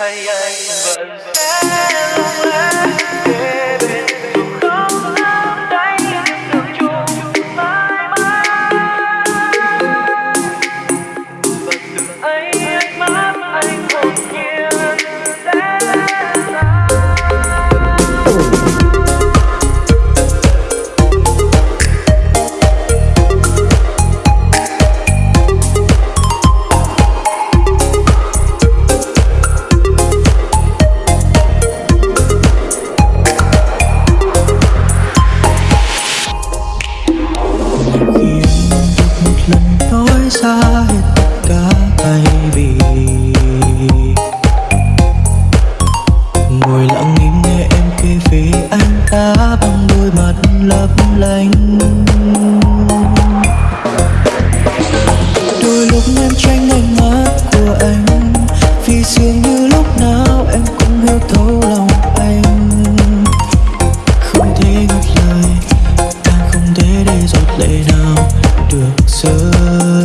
hay anh xa hết tất cả thay vì ngồi lặng im nghe em kể về anh ta bằng đôi mắt lấp lánh đôi lúc em tranh ánh mắt của anh vì dường như lúc nào em cũng hiểu thấu lòng anh không thể ngắt lời càng không thể để giọt lệ nào được rơi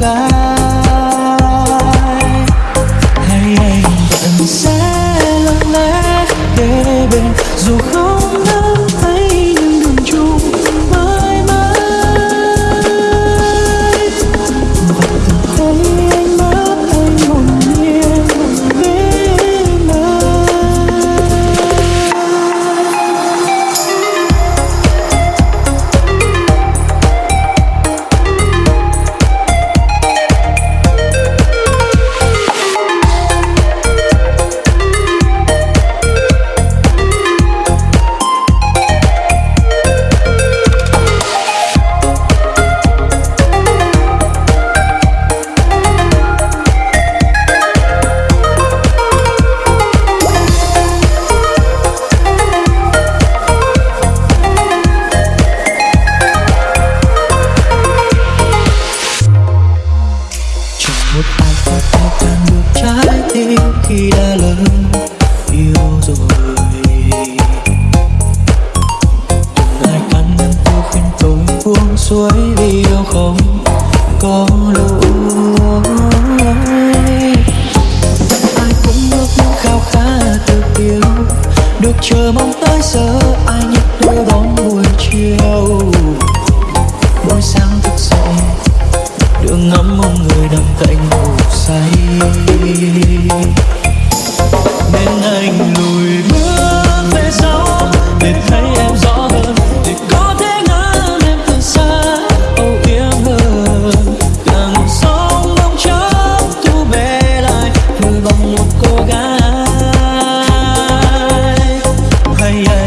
bằng khi đã lớn yêu rồi. Đừng ai cắn em cô khuyên tôi buông xuôi vì yeah.